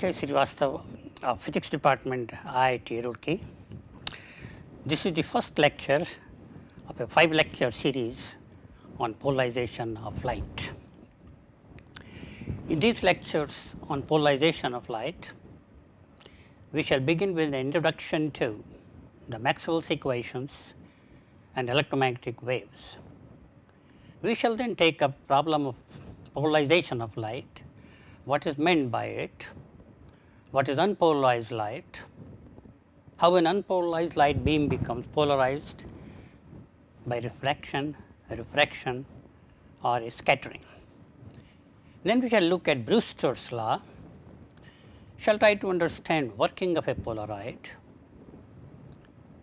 K. Of uh, Physics Department, IIT Roorkee. This is the first lecture of a five lecture series on polarization of light. In these lectures on polarization of light, we shall begin with an introduction to the Maxwell's equations and electromagnetic waves. We shall then take up problem of polarization of light, what is meant by it, what is unpolarized light, how an unpolarized light beam becomes polarized by refraction, refraction or scattering. Then we shall look at Brewster's law, shall try to understand working of a polaroid.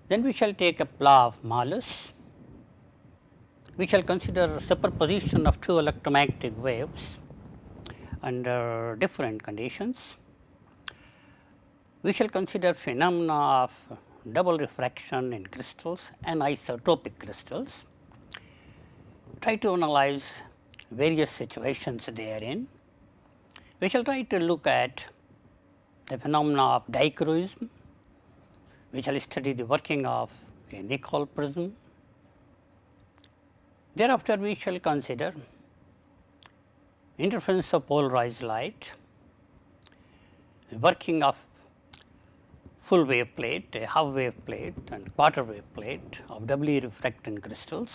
Then we shall take up law of Malus, we shall consider superposition of two electromagnetic waves under different conditions. We shall consider phenomena of double refraction in crystals and isotropic crystals, try to analyze various situations therein. We shall try to look at the phenomena of dichroism, we shall study the working of a Nicol prism. Thereafter, we shall consider interference of polarized light, working of full wave plate, a half wave plate and quarter wave plate of doubly refracting crystals.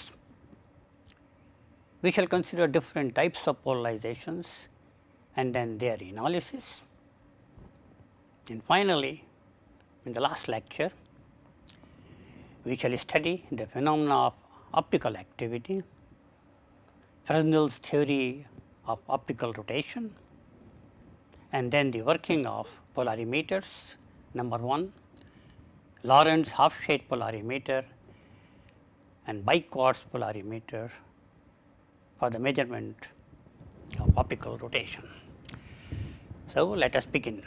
We shall consider different types of polarizations and then their analysis. And finally, in the last lecture, we shall study the phenomena of optical activity, Fresnel's theory of optical rotation and then the working of polarimeters number 1, Laurent's half shade polarimeter and biquartz polarimeter for the measurement of optical rotation. So, let us begin.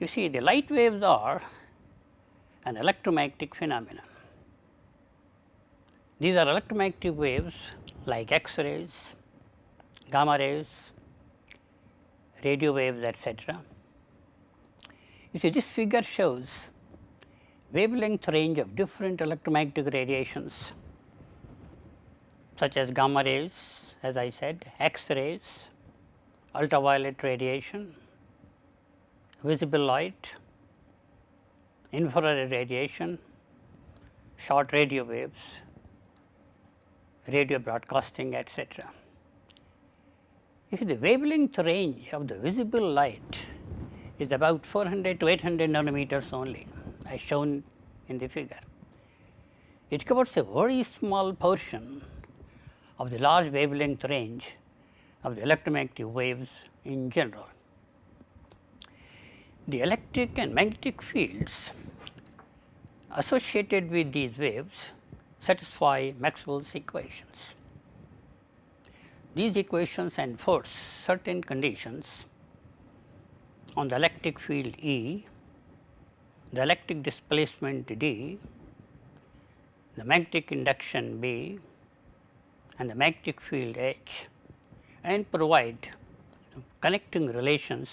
You see the light waves are an electromagnetic phenomenon. These are electromagnetic waves like X-rays, gamma rays, radio waves etc. You see this figure shows wavelength range of different electromagnetic radiations such as gamma rays as I said, X-rays, ultraviolet radiation, visible light, infrared radiation, short radio waves, radio broadcasting etc. If the wavelength range of the visible light is about 400 to 800 nanometers only as shown in the figure. It covers a very small portion of the large wavelength range of the electromagnetic waves in general. The electric and magnetic fields associated with these waves satisfy Maxwell's equations. These equations enforce certain conditions on the electric field E, the electric displacement D, the magnetic induction B and the magnetic field H and provide connecting relations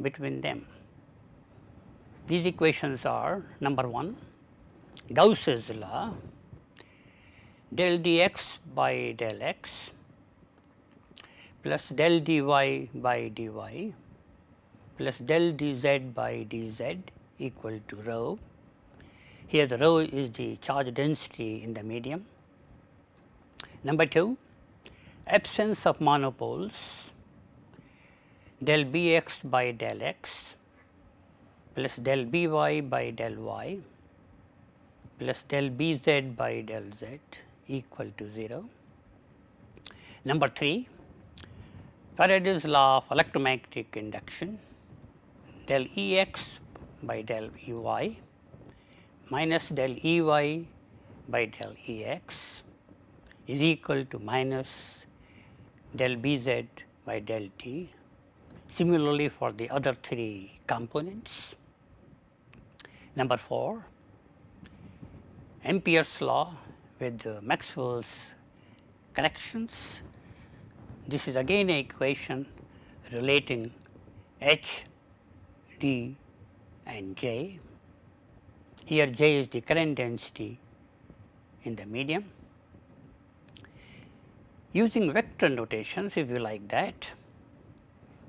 between them. These equations are number 1 Gauss's law del dx by del x plus del dy by dy plus del dz by dz equal to rho. Here the rho is the charge density in the medium. Number 2 absence of monopoles del bx by del x plus del by by del y plus del bz by del z equal to 0. Number 3 Faraday's law of electromagnetic induction del Ex by del Ey minus del Ey by del Ex is equal to minus del Bz by del T. Similarly, for the other three components. Number 4 Ampere's law with Maxwell's corrections. This is again a equation relating H, D and J. Here J is the current density in the medium. Using vector notations if you like that,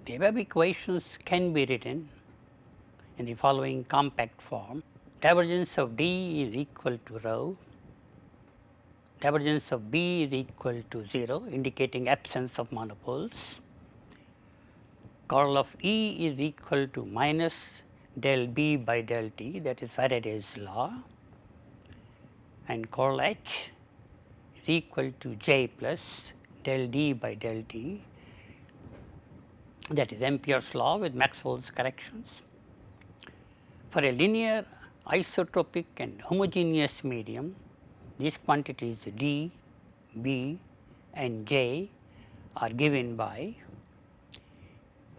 the above equations can be written in the following compact form. Divergence of D is equal to rho, divergence of B is equal to 0 indicating absence of monopoles. Curl of E is equal to minus del B by del T that is Faraday's law and curl H is equal to J plus del D by del T that is Ampere's law with Maxwell's corrections. For a linear isotropic and homogeneous medium, these quantities D, B and J are given by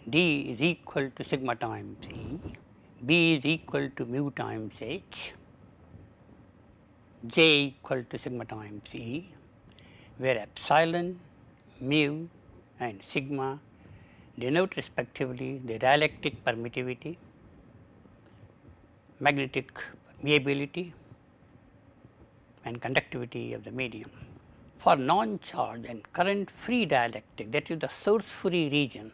D is equal to sigma times E, B is equal to mu times H, J equal to sigma times E, where epsilon, mu and sigma denote respectively the dielectric permittivity, magnetic permeability and conductivity of the medium. For non-charge and current free dielectric that is the source free region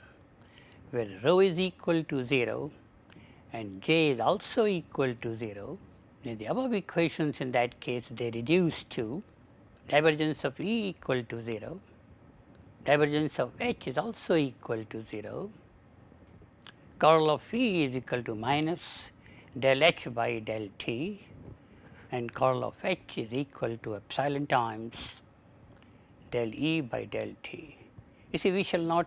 where rho is equal to 0 and J is also equal to 0, then the above equations in that case they reduce to divergence of E equal to 0 divergence of H is also equal to 0, curl of E is equal to minus del H by del T and curl of H is equal to epsilon times del E by del T. You see we shall not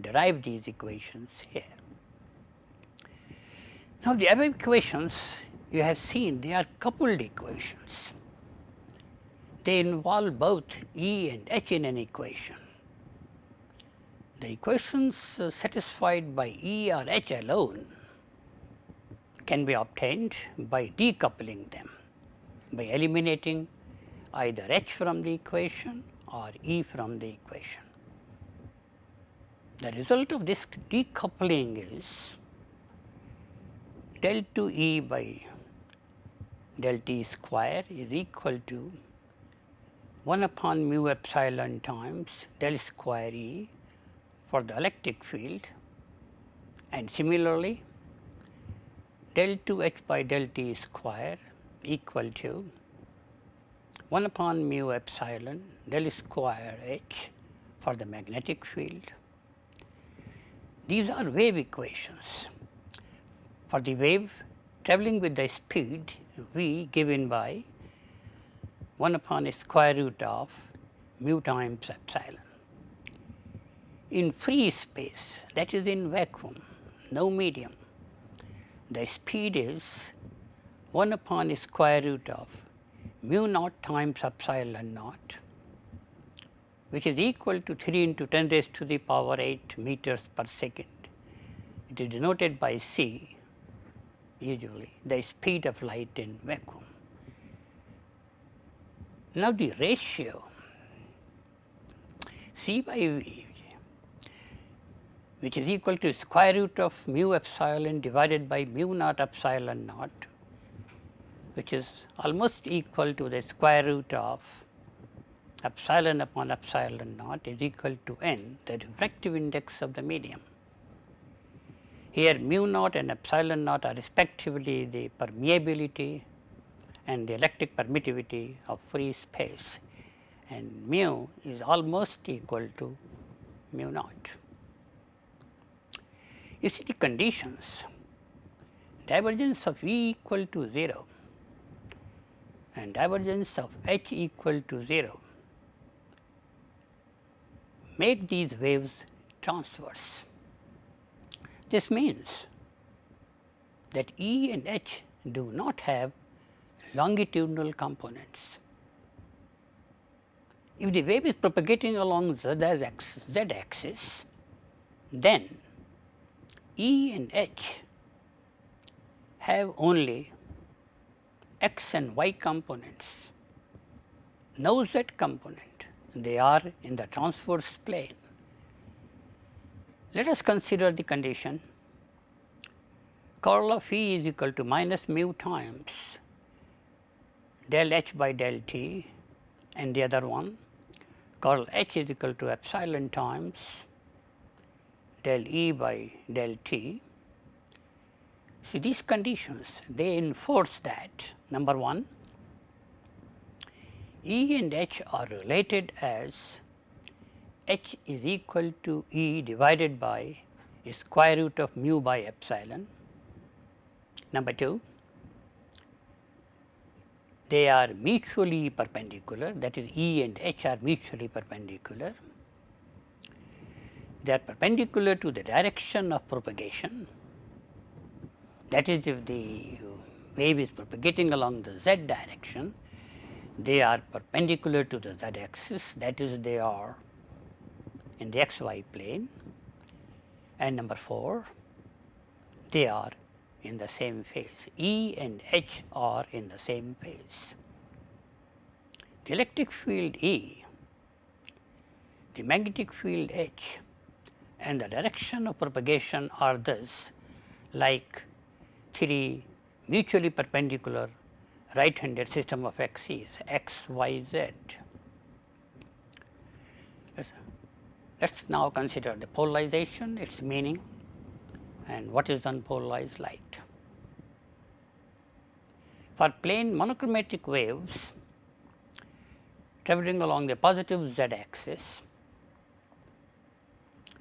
derive these equations here. Now the above equations you have seen they are coupled equations. They involve both E and H in an equation. The equations uh, satisfied by E or H alone can be obtained by decoupling them, by eliminating either H from the equation or E from the equation. The result of this decoupling is del 2 E by del T square is equal to 1 upon mu epsilon times del square E for the electric field and similarly del 2 h by del t square equal to 1 upon mu epsilon del square h for the magnetic field. These are wave equations. For the wave travelling with the speed v given by 1 upon square root of mu times epsilon in free space that is in vacuum, no medium, the speed is 1 upon square root of mu naught times epsilon naught which is equal to 3 into 10 raised to the power 8 meters per second. It is denoted by c usually the speed of light in vacuum. Now the ratio c by v which is equal to square root of mu epsilon divided by mu naught epsilon naught which is almost equal to the square root of epsilon upon epsilon naught is equal to n the refractive index of the medium. Here mu naught and epsilon naught are respectively the permeability and the electric permittivity of free space and mu is almost equal to mu naught. You see the conditions divergence of E equal to 0 and divergence of H equal to 0 make these waves transverse. This means that E and H do not have longitudinal components. If the wave is propagating along z z axis then E and H have only x and y components, no z component, they are in the transverse plane. Let us consider the condition curl of E is equal to minus mu times del H by del T and the other one curl H is equal to epsilon times del E by del T. See these conditions they enforce that number 1 E and H are related as H is equal to E divided by square root of mu by epsilon. Number 2, they are mutually perpendicular that is E and H are mutually perpendicular. They are perpendicular to the direction of propagation that is if the wave is propagating along the z direction they are perpendicular to the z axis that is they are in the xy plane and number 4 they are in the same phase E and H are in the same phase. The electric field E, the magnetic field H and the direction of propagation are thus like three mutually perpendicular right handed system of axes x, y, z. Let us now consider the polarization, its meaning and what is unpolarized light. For plane monochromatic waves traveling along the positive z axis,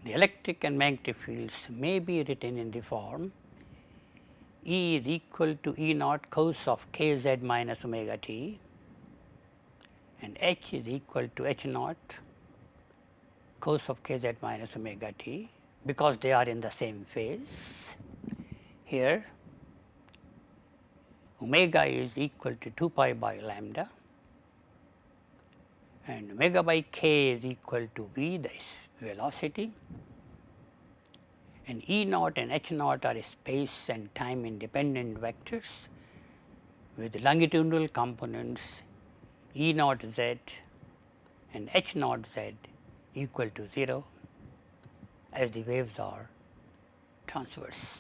the electric and magnetic fields may be written in the form E is equal to E naught cos of k z minus omega t and H is equal to H naught cos of k z minus omega t because they are in the same phase. Here omega is equal to 2 pi by lambda and omega by k is equal to v the velocity and E naught and H naught are space and time independent vectors with longitudinal components E naught z and H naught z equal to 0 as the waves are transverse.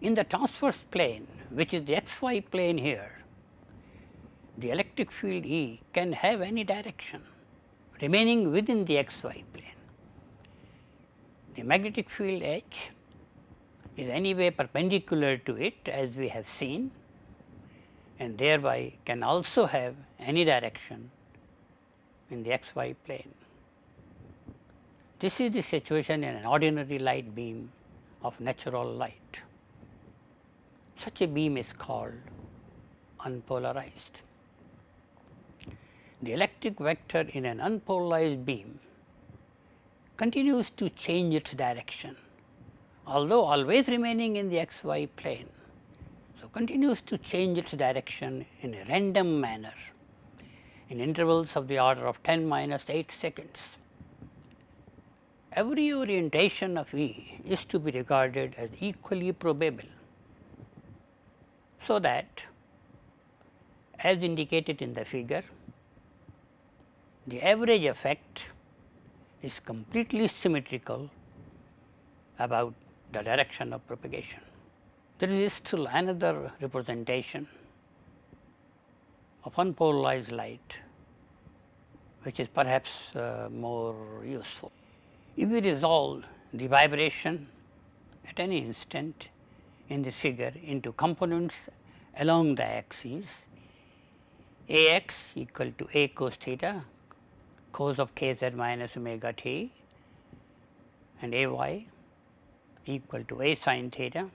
In the transverse plane which is the xy plane here, the electric field E can have any direction remaining within the xy plane. The magnetic field H is anyway perpendicular to it as we have seen and thereby can also have any direction in the xy plane. This is the situation in an ordinary light beam of natural light. Such a beam is called unpolarized. The electric vector in an unpolarized beam continues to change its direction, although always remaining in the xy plane. So, continues to change its direction in a random manner in intervals of the order of 10 minus 8 seconds. Every orientation of E is to be regarded as equally probable. So, that as indicated in the figure, the average effect is completely symmetrical about the direction of propagation. There is still another representation of unpolarized light which is perhaps uh, more useful. If we resolve the vibration at any instant in the figure into components along the axis A x equal to A cos theta cos of k z minus omega t and A y equal to A sin theta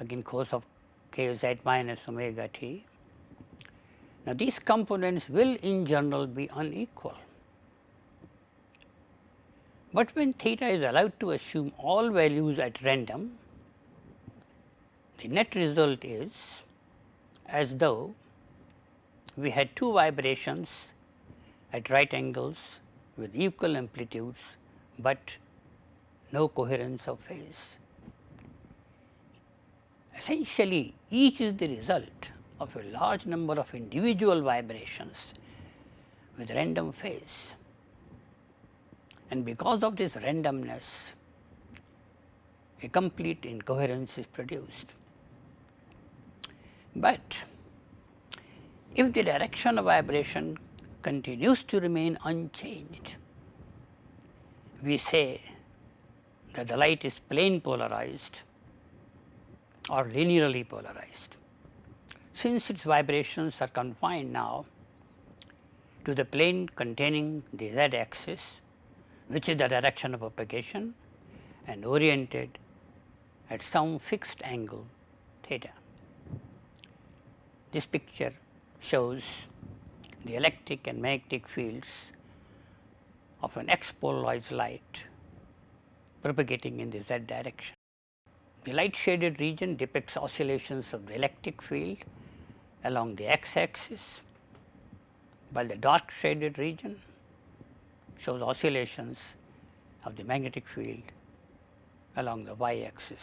again cos of k z minus omega t. Now, these components will in general be unequal, but when theta is allowed to assume all values at random, the net result is as though we had two vibrations at right angles with equal amplitudes, but no coherence of phase. Essentially, each is the result of a large number of individual vibrations with random phase. And because of this randomness, a complete incoherence is produced. But if the direction of vibration continues to remain unchanged, we say that the light is plane polarized or linearly polarized. Since its vibrations are confined now to the plane containing the z axis, which is the direction of propagation and oriented at some fixed angle theta. This picture shows the electric and magnetic fields of an x-polarized light propagating in the z direction. The light shaded region depicts oscillations of the electric field along the x axis, while the dark shaded region shows oscillations of the magnetic field along the y axis.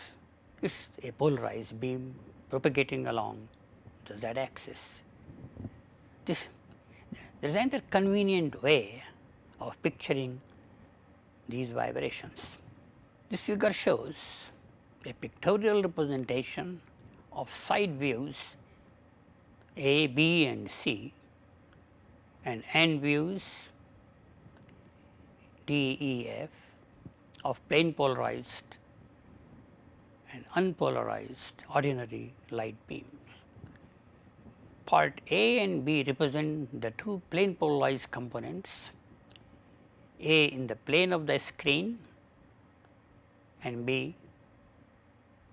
It is a polarized beam propagating along the z axis. This there is another convenient way of picturing these vibrations. This figure shows a pictorial representation of side views A, B and C and end views D, E, F of plane polarized and unpolarized ordinary light beams. Part A and B represent the two plane polarized components A in the plane of the screen and B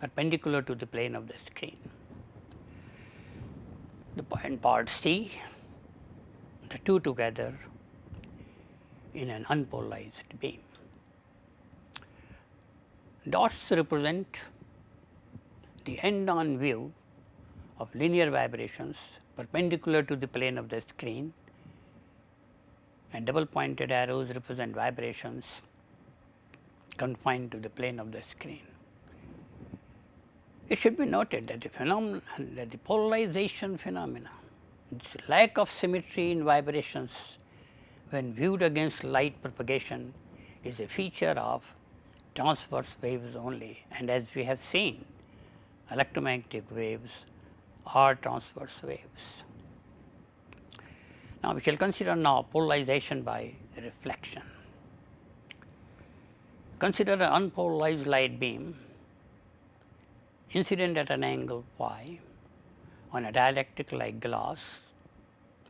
perpendicular to the plane of the screen. The point part C, the two together in an unpolarized beam. Dots represent the end on view of linear vibrations perpendicular to the plane of the screen and double pointed arrows represent vibrations confined to the plane of the screen. It should be noted that the phenomenon that the polarization phenomena, its lack of symmetry in vibrations when viewed against light propagation is a feature of transverse waves only and as we have seen electromagnetic waves are transverse waves. Now, we shall consider now polarization by reflection. Consider an unpolarized light beam incident at an angle phi on a dielectric like glass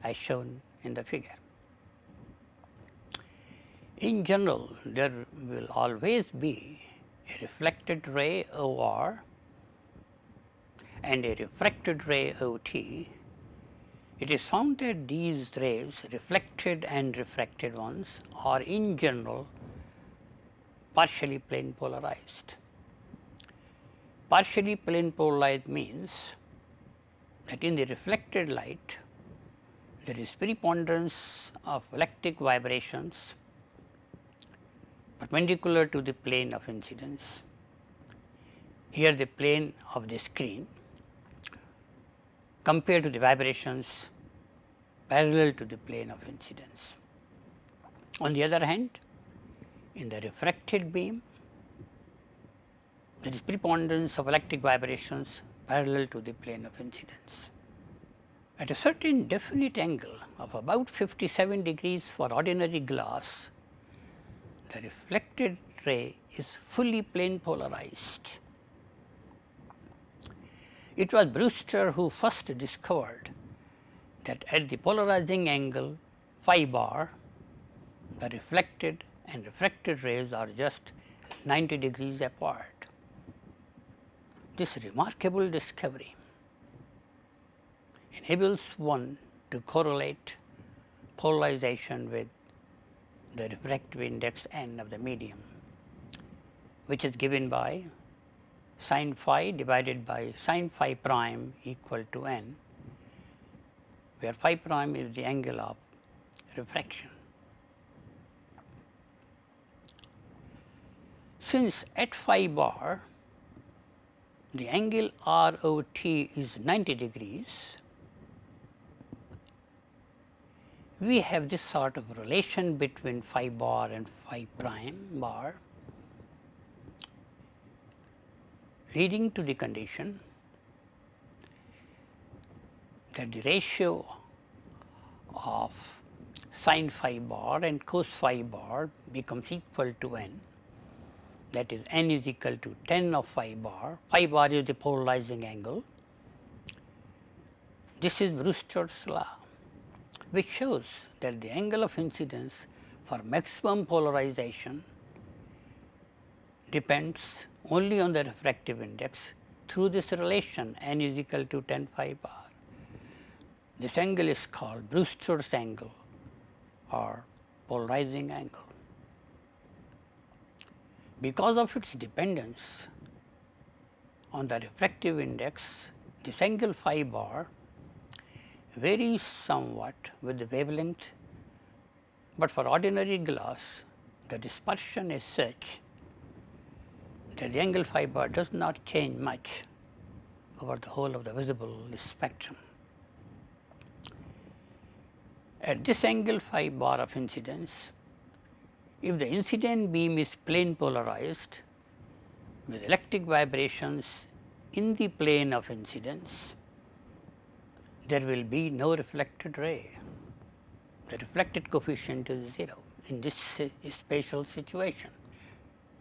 as shown in the figure. In general, there will always be a reflected ray OR and a refracted ray OT, it is found that these rays reflected and refracted ones are in general partially plane polarized. Partially plane polarized means that in the reflected light there is preponderance of electric vibrations perpendicular to the plane of incidence. Here the plane of the screen compared to the vibrations parallel to the plane of incidence. On the other hand, in the refracted beam, there is preponderance of electric vibrations parallel to the plane of incidence. At a certain definite angle of about 57 degrees for ordinary glass, the reflected ray is fully plane polarized it was Brewster who first discovered that at the polarizing angle phi bar, the reflected and refracted rays are just 90 degrees apart. This remarkable discovery enables one to correlate polarization with the refractive index n of the medium, which is given by sin phi divided by sin phi prime equal to n, where phi prime is the angle of refraction. Since at phi bar the angle ROT is 90 degrees, we have this sort of relation between phi bar and phi prime bar leading to the condition that the ratio of sin phi bar and cos phi bar becomes equal to n that is n is equal to tan of phi bar, phi bar is the polarizing angle. This is Brewster's law which shows that the angle of incidence for maximum polarization depends only on the refractive index through this relation n is equal to tan phi bar. This angle is called Brewster's angle or polarizing angle. Because of its dependence on the refractive index, this angle phi bar varies somewhat with the wavelength, but for ordinary glass the dispersion is such the angle phi bar does not change much over the whole of the visible spectrum. At this angle phi bar of incidence, if the incident beam is plane polarized with electric vibrations in the plane of incidence, there will be no reflected ray. The reflected coefficient is 0 in this spatial situation.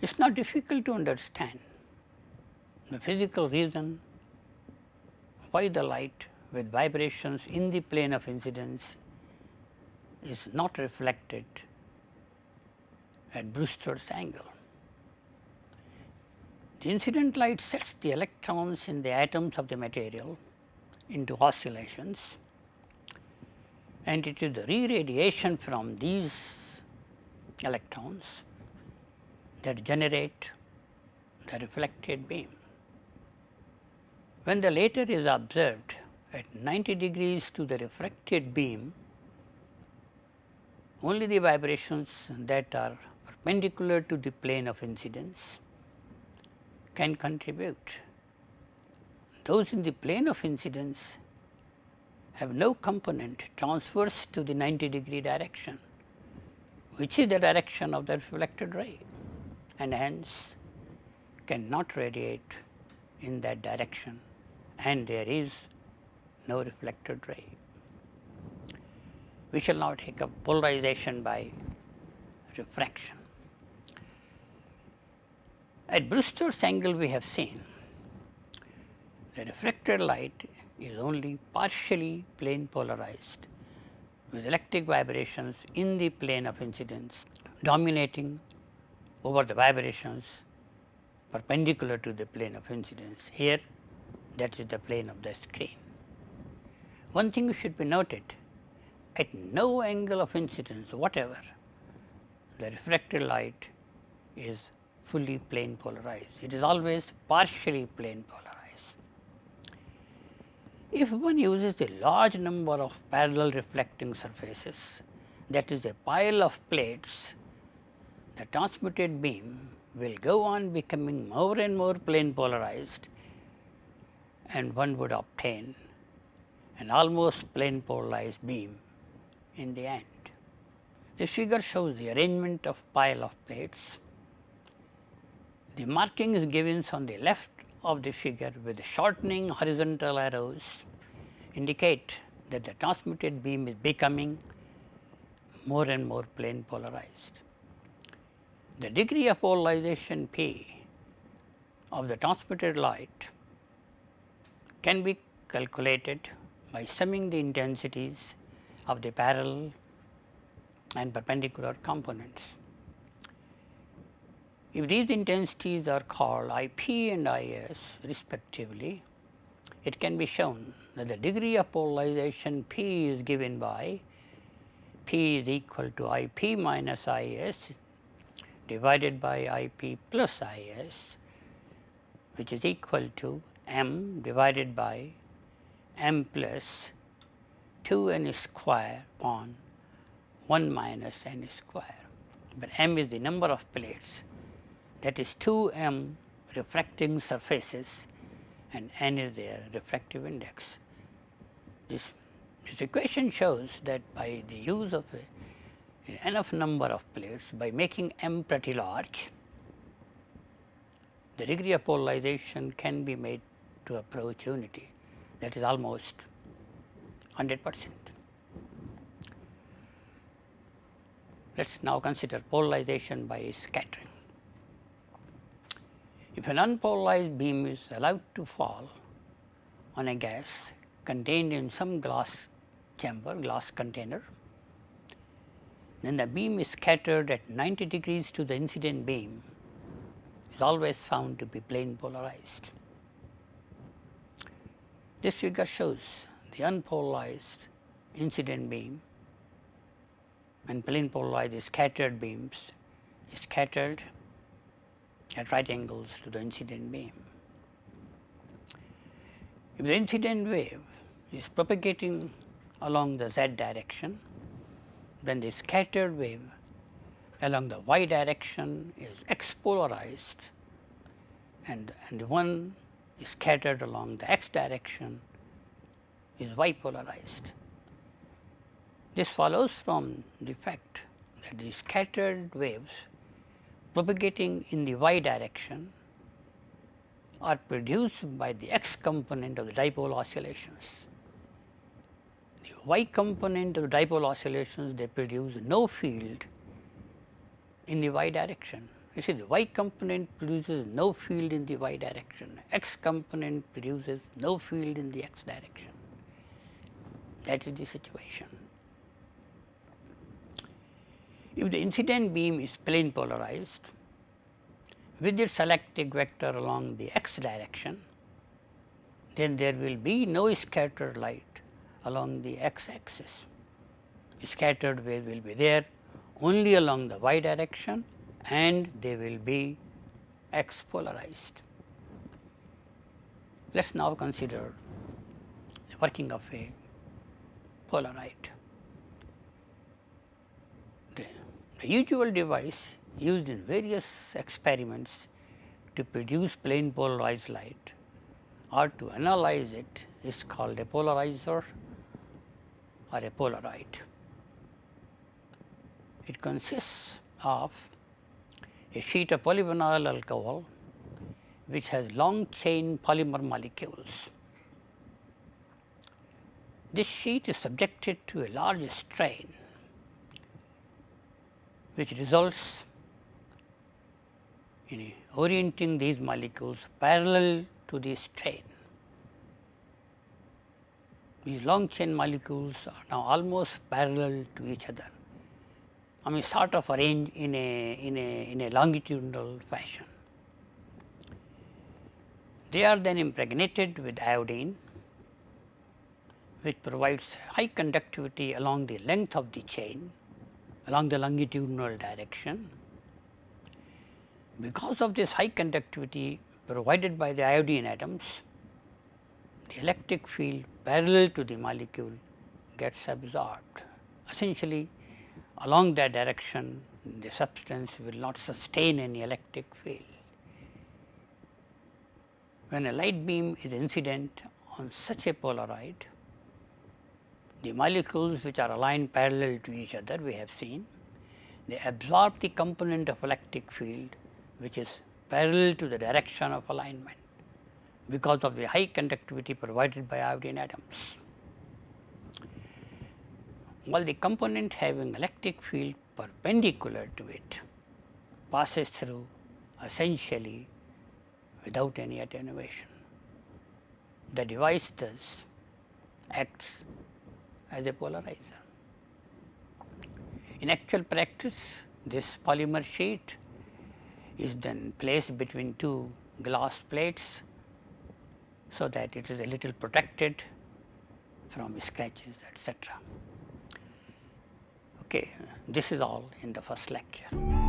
It is not difficult to understand the physical reason why the light with vibrations in the plane of incidence is not reflected at Brewster's angle. The incident light sets the electrons in the atoms of the material into oscillations and it is the re-radiation from these electrons that generate the reflected beam. When the latter is observed at 90 degrees to the refracted beam, only the vibrations that are perpendicular to the plane of incidence can contribute. Those in the plane of incidence have no component transverse to the 90 degree direction, which is the direction of the reflected ray and hence cannot radiate in that direction and there is no reflected ray. We shall now take up polarization by refraction. At Brewster's angle we have seen the reflected light is only partially plane polarized with electric vibrations in the plane of incidence dominating over the vibrations perpendicular to the plane of incidence. Here that is the plane of the screen. One thing should be noted at no angle of incidence whatever the refracted light is fully plane polarized. It is always partially plane polarized. If one uses a large number of parallel reflecting surfaces that is a pile of plates, the transmitted beam will go on becoming more and more plane polarized and one would obtain an almost plane polarized beam in the end. This figure shows the arrangement of pile of plates. The marking is given on the left of the figure with shortening horizontal arrows indicate that the transmitted beam is becoming more and more plane polarized. The degree of polarization P of the transmitted light can be calculated by summing the intensities of the parallel and perpendicular components. If these intensities are called IP and IS respectively, it can be shown that the degree of polarization P is given by P is equal to IP minus IS divided by IP plus IS which is equal to M divided by M plus 2n square upon 1 minus n square, but m is the number of plates that is 2 m refracting surfaces and n is their refractive index. This, this equation shows that by the use of a, enough number of plates by making m pretty large, the degree of polarization can be made to approach unity that is almost 100 percent. Let us now consider polarization by scattering. If an unpolarized beam is allowed to fall on a gas contained in some glass chamber, glass container, then the beam is scattered at 90 degrees to the incident beam is always found to be plane polarized. This figure shows the unpolarized incident beam and plane polarized scattered beams scattered at right angles to the incident beam. If the incident wave is propagating along the z direction, then the scattered wave along the y direction is x polarized and, and one is scattered along the x direction is y polarized. This follows from the fact that the scattered waves propagating in the y direction are produced by the x component of the dipole oscillations. Y component of dipole oscillations they produce no field in the y direction. You see the y component produces no field in the y direction, x component produces no field in the x direction. That is the situation. If the incident beam is plane polarized with its electric vector along the x direction, then there will be no scattered light along the x axis. Scattered wave will be there only along the y direction and they will be x polarized. Let us now consider the working of a Polaroid. The, the usual device used in various experiments to produce plane polarized light or to analyze it is called a polarizer or a Polaroid. It consists of a sheet of polyvinyl alcohol which has long chain polymer molecules this sheet is subjected to a large strain which results in orienting these molecules parallel to the strain. These long chain molecules are now almost parallel to each other. I mean sort of arranged in a, in a, in a longitudinal fashion. They are then impregnated with iodine which provides high conductivity along the length of the chain along the longitudinal direction. Because of this high conductivity provided by the iodine atoms, the electric field parallel to the molecule gets absorbed. Essentially along that direction the substance will not sustain any electric field. When a light beam is incident on such a Polaroid, the molecules which are aligned parallel to each other we have seen, they absorb the component of electric field which is parallel to the direction of alignment because of the high conductivity provided by iodine atoms. While the component having electric field perpendicular to it passes through essentially without any attenuation. The device thus acts as a polarizer. In actual practice, this polymer sheet is then placed between two glass plates, so that it is a little protected from scratches etc. Okay, this is all in the first lecture.